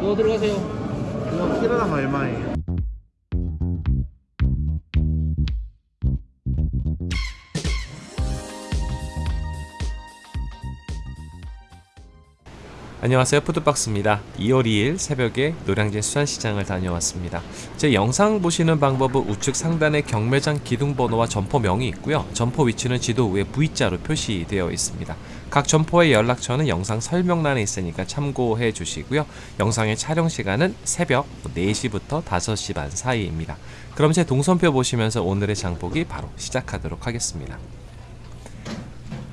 너 들어가세요. 이거 키로당 얼마예요? 안녕하세요. 푸드박스입니다. 2월 2일 새벽에 노량진 수산시장을 다녀왔습니다. 제 영상 보시는 방법은 우측 상단에 경매장 기둥번호와 점포명이 있고요. 점포 위치는 지도 위에 V자로 표시되어 있습니다. 각 점포의 연락처는 영상 설명란에 있으니까 참고해 주시고요. 영상의 촬영 시간은 새벽 4시부터 5시 반 사이입니다. 그럼 제 동선표 보시면서 오늘의 장보기 바로 시작하도록 하겠습니다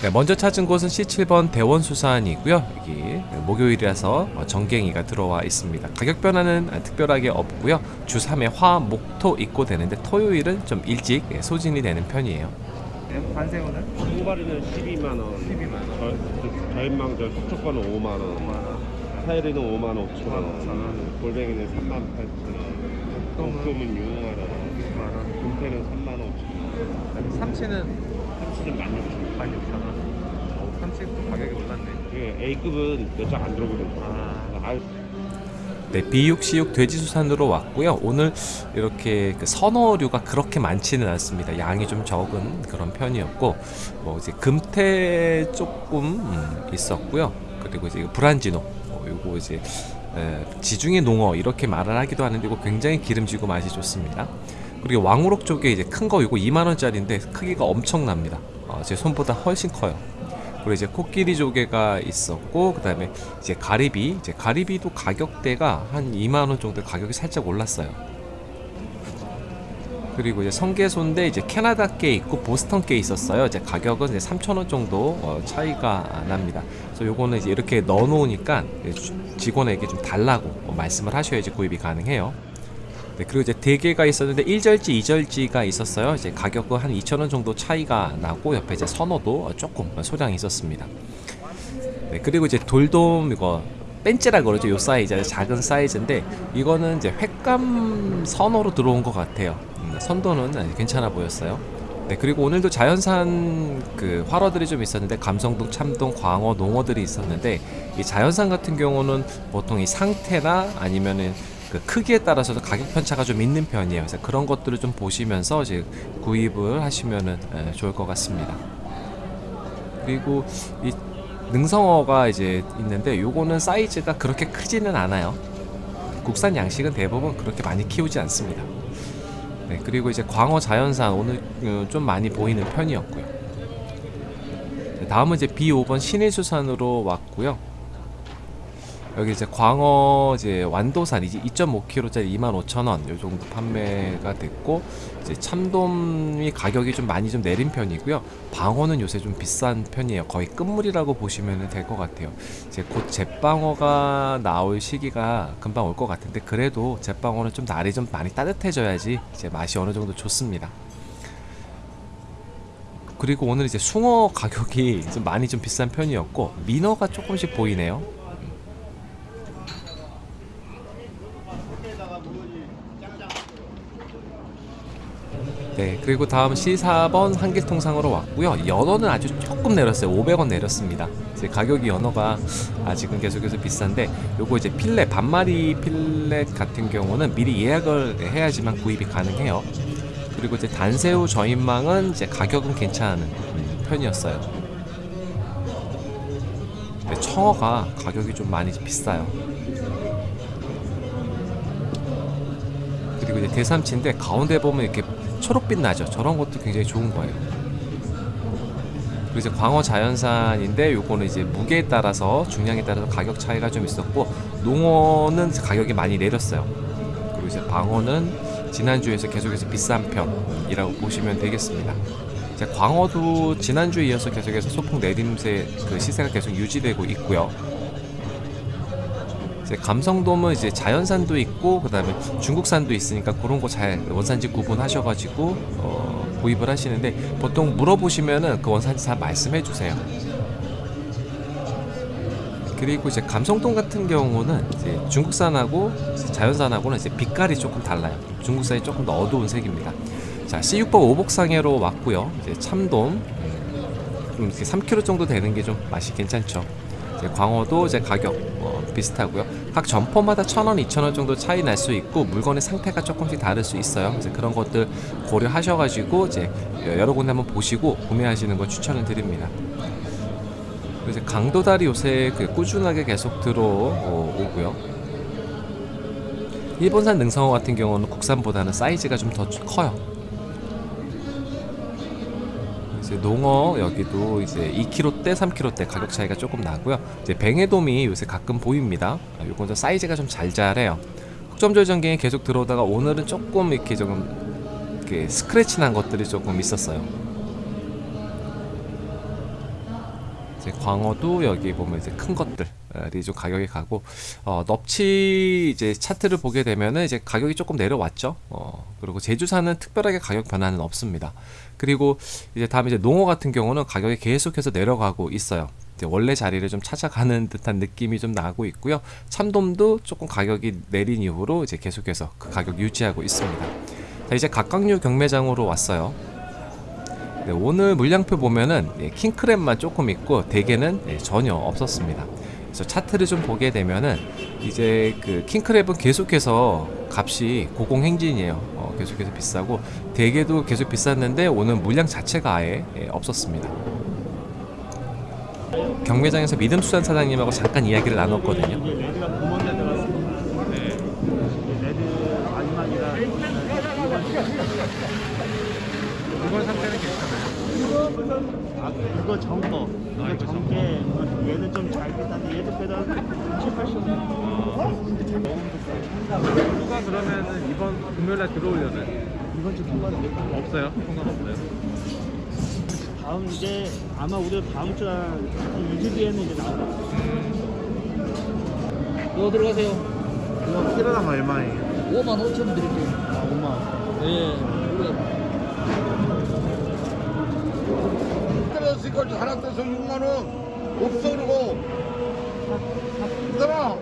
네, 먼저 찾은 곳은 C7번 대원수산이고요. 여기 목요일이라서 정갱이가 들어와 있습니다. 가격 변화는 특별하게 없고요. 주 3회 화, 목, 토 입고 되는데 토요일은 좀 일찍 소진이 되는 편이에요. 반새우는? 통발이는 12만 원. 12만 원. 저인망 저 속초과는 5만 원. 5만 원. 타이르는 5만 5천 5만 원. 5천 원. 골뱅이는 3만 8천 원. 똥금은 6만 원. 6만 원. 금태는 3만 5천 원. 아니, 삼치는 참치는 1만 6천 원. 16,000원. 어, 삼치도 가격이 올랐네. 그 A급은 몇 장 안 들어오거든. 아. 아, 네, 비육, 시육, 돼지수산으로 왔고요. 오늘 이렇게 그 선어류가 그렇게 많지는 않습니다. 양이 좀 적은 그런 편이었고, 뭐 이제 금태 조금 음, 있었고요. 그리고 이제 브란지노, 어, 요거 이제 에, 지중해 농어 이렇게 말을 하기도 하는데 이거 굉장히 기름지고 맛이 좋습니다. 그리고 왕우럭 쪽에 이제 큰 거 이거 2만 원짜리인데 크기가 엄청납니다. 어, 제 손보다 훨씬 커요. 그리고 이제 코끼리 조개가 있었고 그 다음에 이제 가리비 이제 가리비도 가격대가 한 2만 원 정도 가격이 살짝 올랐어요. 그리고 이제 성게소인데 이제 캐나다 게 있고 보스턴 게 있었어요. 이제 가격은 이제 3,000원 정도 어, 차이가 납니다. 그래서 요거는 이제 이렇게 넣어 놓으니까 직원에게 좀 달라고 어, 말씀을 하셔야지 구입이 가능해요. 네, 그리고 이제 대게가 있었는데 1절지, 2절지가 있었어요. 이제 가격은 한 2,000원 정도 차이가 나고 옆에 이제 선어도 조금 소량이 있었습니다. 네, 그리고 이제 돌돔 이거 벤치라 그러죠. 요 사이즈, 작은 사이즈인데 이거는 이제 횟감 선어로 들어온 것 같아요. 음, 선도는 괜찮아 보였어요. 네, 그리고 오늘도 자연산 그 활어들이 좀 있었는데 감성동, 참동, 광어, 농어들이 있었는데 이 자연산 같은 경우는 보통 이 상태나 아니면은 그 크기에 따라서도 가격 편차가 좀 있는 편이에요. 그래서 그런 것들을 좀 보시면서 이제 구입을 하시면은 에, 좋을 것 같습니다. 그리고 이 능성어가 이제 있는데 요거는 사이즈가 그렇게 크지는 않아요. 국산 양식은 대부분 그렇게 많이 키우지 않습니다. 네, 그리고 이제 광어 자연산 오늘 어, 좀 많이 보이는 편이었고요. 네, 다음은 이제 B5번 신일수산으로 왔고요. 여기 이제 광어 이제 완도산 이제 2.5kg짜리 25,000원 요 정도 판매가 됐고 이제 참돔이 가격이 좀 많이 좀 내린 편이고요. 방어는 요새 좀 비싼 편이에요. 거의 끝물이라고 보시면 될 것 같아요. 이제 곧 제방어가 나올 시기가 금방 올 것 같은데 그래도 제방어는 좀 날이 좀 많이 따뜻해져야지 이제 맛이 어느 정도 좋습니다. 그리고 오늘 이제 숭어 가격이 좀 많이 좀 비싼 편이었고 민어가 조금씩 보이네요. 네, 그리고 다음 C4번 한길통상으로 왔고요. 연어는 아주 조금 내렸어요. 500원 내렸습니다. 이제 가격이 연어가 아직은 계속해서 비싼데 요거 이제 필렛 반마리 필렛 같은 경우는 미리 예약을 해야지만 구입이 가능해요. 그리고 이제 단새우 저인망은 이제 가격은 괜찮은 편이었어요. 근데 청어가 가격이 좀 많이 비싸요. 그리고 이제 대삼치인데 가운데 보면 이렇게 초록빛 나죠. 저런 것도 굉장히 좋은 거예요. 그리고 이제 광어 자연산인데 요거는 이제 무게에 따라서 중량에 따라서 가격 차이가 좀 있었고 농어는 가격이 많이 내렸어요. 그리고 이제 방어는 지난주에서 계속해서 비싼 편이라고 보시면 되겠습니다. 이제 광어도 지난주에 이어서 계속해서 소폭 내림세 그 시세가 계속 유지되고 있고요. 이제 감성돔은 이제 자연산도 있고 그 다음에 중국산도 있으니까 그런 거 잘 원산지 구분하셔가지고 어, 구입을 하시는데 보통 물어보시면은 그 원산지 다 말씀해 주세요. 그리고 이제 감성돔 같은 경우는 이제 중국산하고 자연산하고는 이제 빛깔이 조금 달라요. 중국산이 조금 더 어두운 색입니다. 자 C6번 오복상해로 왔고요. 이제 참돔 음, 좀 3kg 정도 되는 게 좀 맛이 괜찮죠. 이제 광어도 이제 가격 어, 비슷하고요. 각 점포마다 1,000원, 2,000원 정도 차이 날 수 있고 물건의 상태가 조금씩 다를 수 있어요. 그래서 그런 것들 고려하셔가지고 이제 여러 군데 한번 보시고 구매하시는 걸 추천을 드립니다. 이제 강도다리 요새 그 꾸준하게 계속 들어오고요. 일본산 능성어 같은 경우는 국산보다는 사이즈가 좀 더 커요. 이제 농어 여기도 이제 2kg대, 3kg대 가격 차이가 조금 나고요. 이제 뱅에돔이 요새 가끔 보입니다. 아, 요건 좀 사이즈가 좀 잘잘해요. 흑점절 전갱이 계속 들어오다가 오늘은 조금 이렇게 조금 이렇게 스크래치 난 것들이 조금 있었어요. 이제 광어도 여기 보면 이제 큰 것들이 좀 가격이 가고 어, 넙치 이제 차트를 보게 되면은 이제 가격이 조금 내려왔죠. 어, 그리고 제주산은 특별하게 가격 변화는 없습니다. 그리고 이제 다음에 이제 농어 같은 경우는 가격이 계속해서 내려가고 있어요. 원래 자리를 좀 찾아가는 듯한 느낌이 좀 나고 있고요. 참돔도 조금 가격이 내린 이후로 이제 계속해서 그 가격 유지하고 있습니다. 자, 이제 각각류 경매장으로 왔어요. 네, 오늘 물량표 보면은 예, 킹크랩만 조금 있고 대게는 예, 전혀 없었습니다. 차트를 좀 보게 되면은 이제 그 킹크랩은 계속해서 값이 고공행진이에요. 어, 계속해서 비싸고 대게도 계속 비쌌는데 오늘 물량 자체가 아예 예, 없었습니다. 경매장에서 믿음수산 사장님하고 잠깐 이야기를 나눴거든요. 네. 이번 상태는 괜찮아요. 아, 그거 정거. 아, 이거 정게. 얘는 좀잘 빼다는데 얘도 빼다 7, 80. 누가 그러면은 이번 금요일날 들어오려면 이번 주 통과는 몇 번? 없어요? 통관 없어요? 다음 이제 아마 우리 다음 주한 2주 뒤에는 이제 나올 거예요. 이거 들어가세요. 이거 키로당 얼마예요? 5만 5천 원 드릴게요. 아, 5만 예. 우리가 떨어졌으니까 하나 떼서 6만 원 없어 그러고 있잖아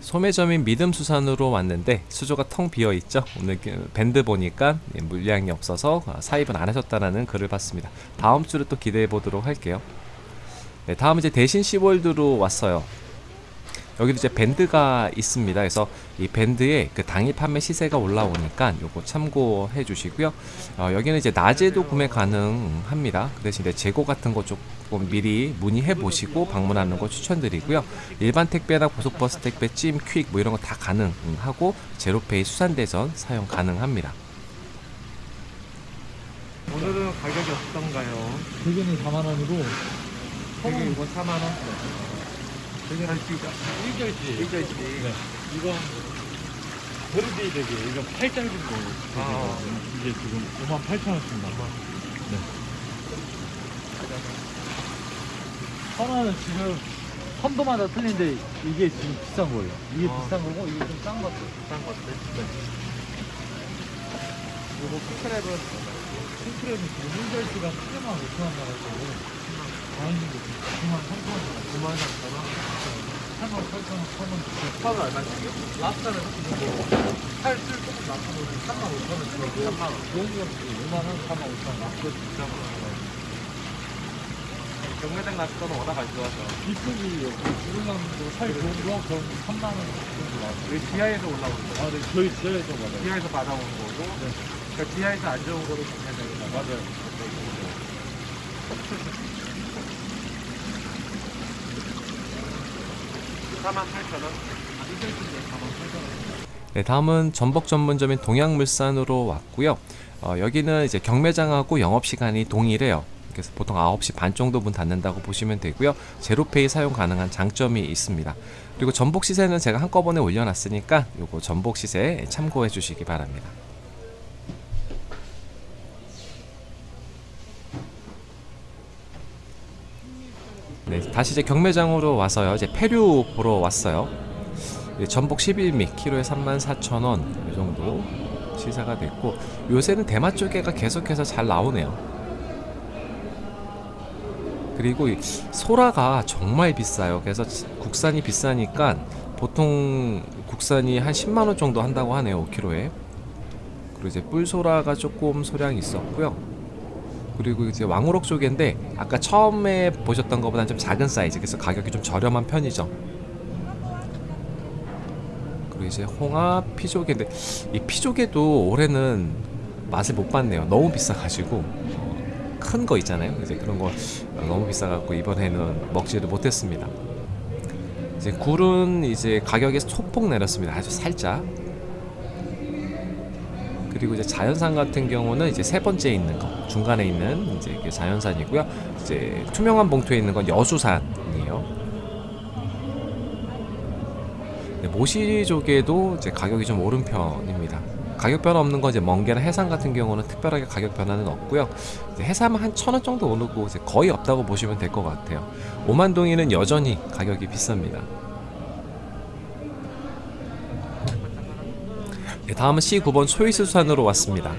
소매점인 믿음수산으로 왔는데 수조가 텅 비어 있죠. 오늘 그 밴드 보니까 예, 물량이 없어서 아, 사입은 안 하셨다라는 글을 봤습니다. 다음 주를 또 기대해 보도록 할게요. 네, 다음 이제 대신 시월드로 왔어요. 여기도 이제 밴드가 있습니다. 그래서 이 밴드에 그 당일 판매 시세가 올라오니까 요거 참고해 주시고요. 어, 여기는 이제 낮에도 구매 가능합니다. 그 대신 이제 재고 같은 거 조금 미리 문의해 보시고 방문하는 거 추천드리고요. 일반 택배나 고속버스 택배, 찜, 퀵 뭐 이런 거 다 가능하고 제로페이 수산대전 사용 가능합니다. 오늘은 가격이 어떤가요? 대게는 4만 원이고 되게 이건 4만 원. 되게 한 지가 일절지. 일절지. 네. 이건 베르데이 대게. 이건 8짤 정도. 아. 이게 지금 5만 8천 원씩 나와. 네. 하나는 지금 선도마다 틀린데 이게 지금 비싼 거예요. 이게 아. 비싼 거고 이게 좀 싼 것들. 비싼 것들. 네. 그리고 킹크랩은 킹크랩이 지금 1절지가 7만 5천 원 나가지고 다행히도 9만 3천 원 나가지고 9만 3천 원. 8만 8천 원, 8만 9천 원. 파는 얼마씩이요? 랍스타는 뭐 살쓸 조금 낮춰놓은 3만 5천 원 주고 3만 원. 여기가 5만 원, 4만 5천 원. 그 비싼 거. 경매장 때는 워낙 안 좋아서. 여기 주문량도 살 좋은 거 그럼 3만 원 정도 나와요. 여기 지하에서 올라오는 거. 아, 네, 저희 지하에서 받아요. 지하에서 받아온 거고. 그러니까 지하에서 안 좋은 거로 경매장에서 맞아요. 4만 8천 원. 네, 다음은 전복 전문점인 동양물산으로 왔고요. 어, 여기는 이제 경매장하고 영업 시간이 동일해요. 그래서 보통 9시 반 정도 문 닫는다고 보시면 되고요. 제로페이 사용 가능한 장점이 있습니다. 그리고 전복 시세는 제가 한꺼번에 올려놨으니까 요거 전복 시세 참고해 주시기 바랍니다. 네, 다시 이제 경매장으로 와서요. 이제 폐류 보러 왔어요. 네, 전복 11미 키로에 34,000원 이 정도 시세가 됐고 요새는 대마 쪽에가 계속해서 잘 나오네요. 그리고 이 소라가 정말 비싸요. 그래서 지- 국산이 비싸니까 보통 국산이 한 10만 원 정도 한다고 하네요 5kg에 그리고 이제 뿔소라가 조금 소량이 있었고요 그리고 이제 왕우럭 조개인데 아까 처음에 보셨던 것보다 좀 작은 사이즈. 그래서 가격이 좀 저렴한 편이죠. 그리고 이제 홍합 피조개인데 이 피조개도 올해는 맛을 못 봤네요. 너무 비싸가지고 큰 거 있잖아요. 이제 그런 거 너무 비싸갖고 이번에는 먹지를 못했습니다. 이제 굴은 이제 가격이 소폭 내렸습니다. 아주 살짝 그리고 이제 자연산 같은 경우는 이제 세 번째에 있는 거 중간에 있는 이제 자연산이고요 이제 투명한 봉투에 있는 건 여수산이에요 네, 모시조개도 이제 가격이 좀 오른 편입니다. 가격 변화 없는 건 이제 멍게나 해삼 같은 경우는 특별하게 가격 변화는 없고요. 해삼은 한 천 원 정도 오르고 거의 없다고 보시면 될 것 같아요. 오만동이는 여전히 가격이 비쌉니다. 다음은 C9번 초이스 수산으로 왔습니다.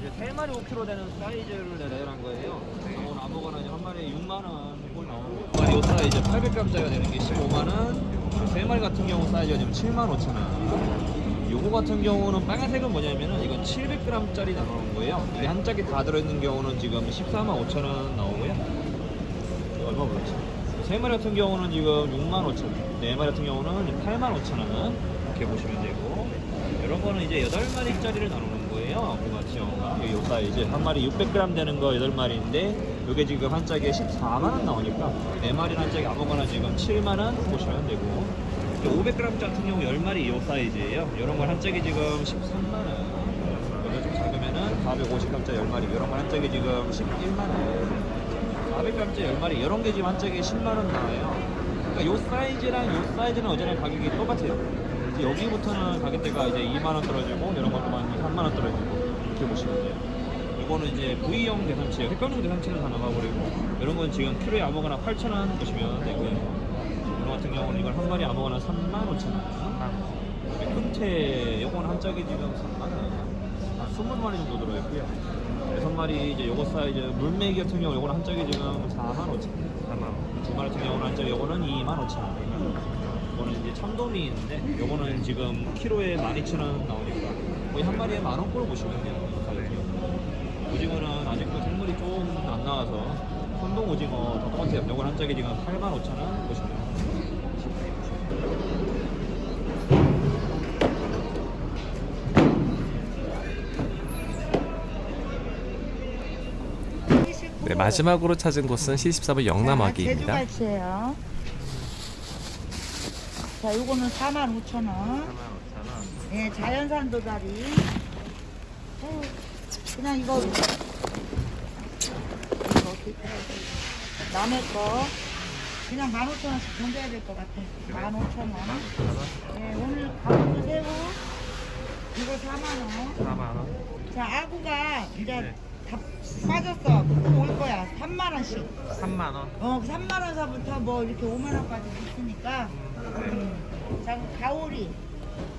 이제 세 마리 5kg 되는 사이즈를 내려한 거예요. 오늘 아무거나 한 마리에 6만 원꼴 나오고 한 마리 요 사이즈 800g짜리가 되는 게 15만 원. 세 마리 같은 경우 사이즈가 지금 7만 5천 원. 요거 같은 경우는 빨간색은 뭐냐면은 이건 700g짜리 나오는 거예요. 이게 한 짝이 다 들어있는 경우는 지금 14만 5천 원 나오고요. 얼마 불렀지? 세 마리 같은 경우는 지금 6만 5천 원. 네 마리 같은 경우는 8만 5천 원. 이렇게 보시면 되고. 이런 거는 이제 8마리짜리를 나누는 거예요. 그 같은 경우가. 요 사이즈. 한 마리 600g 되는 거 8마리인데 요게 지금 한 짝에 14만 원 나오니까 네 마리 한 짝에 아무거나 지금 7만 원 보시면 되고 500g 같은 경우 10마리 요 사이즈예요. 이런 걸 한 짝에 지금 13만 원. 이거 좀 작으면은 450g짜리 10마리. 이런 걸 한 짝에 지금 11만 원. 400g짜리 10마리. 이런 게 지금 한 짝에 10만 원 나와요. 그러니까 요 사이즈랑 요 사이즈는 어제랑 가격이 똑같아요. 여기부터는 가격대가 이제 2만 원 떨어지고 이런 것도 한 3만 원 떨어지고 이렇게 보시면 돼요. 이거는 이제 구이용 대삼치예요. 횟감용 대삼치는 다 나가버리고 이런 건 지금 키로에 아무거나 8,000원 보시면 되고요. 이거 같은 경우는 이걸 한 마리 아무거나 3만 5천 원. 금태 요거는 한 짝이 지금 3만 원. 한 20마리 정도 들어있고요. 여섯 마리 이제 요거 사이즈 물메기 같은 경우 요거는 한 짝이 지금 4만 5천 원. 4만 원. 두 마리 같은 경우는 한 짝이 요거는 2만 5천 원. 이거는 이제 참돔이 있는데 요거는 지금 키로에 12,000원 나오니까 거의 한 마리에 만 원꼴 보시면 돼요. 이 가격이. 오징어는 아직도 생물이 좀안 나와서 손동 오징어 더 똑같아요. 요건 한 짝에 지금 8만 5천 원 보시면 네, 마지막으로 찾은 곳은 C14번 영남아기입니다. 제주갈치예요. 자, 요거는 4만 5천 원. 예, 자연산 도다리. 어우, 그냥 이거 어떻게? 남의 거 그냥 15,000원씩 던져야 될 것 같아. 15,000원. 예, 오늘 가보도 새우 이거 4만 원. 4만 원. 자, 아구가 이제 다 빠졌어. 올 거야. 3만 원씩. 3만 원. 어, 3만 원서부터 뭐 이렇게 5만 원까지 있으니까. 음. 자, 그럼 가오리.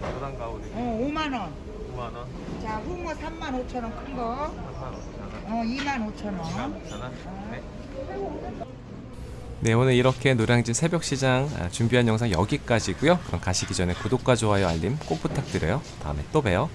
부산 가오리 어, 5만 원. 9만 원. 자, 홍어 3만 5천 원 큰 거. 3만 5천 원. 어, 2만 5천 원. 5천 원. 네. 네, 오늘 이렇게 노량진 새벽시장 아, 준비한 영상 여기까지고요. 그럼 가시기 전에 구독과 좋아요, 알림 꼭 부탁드려요. 다음에 또 봬요.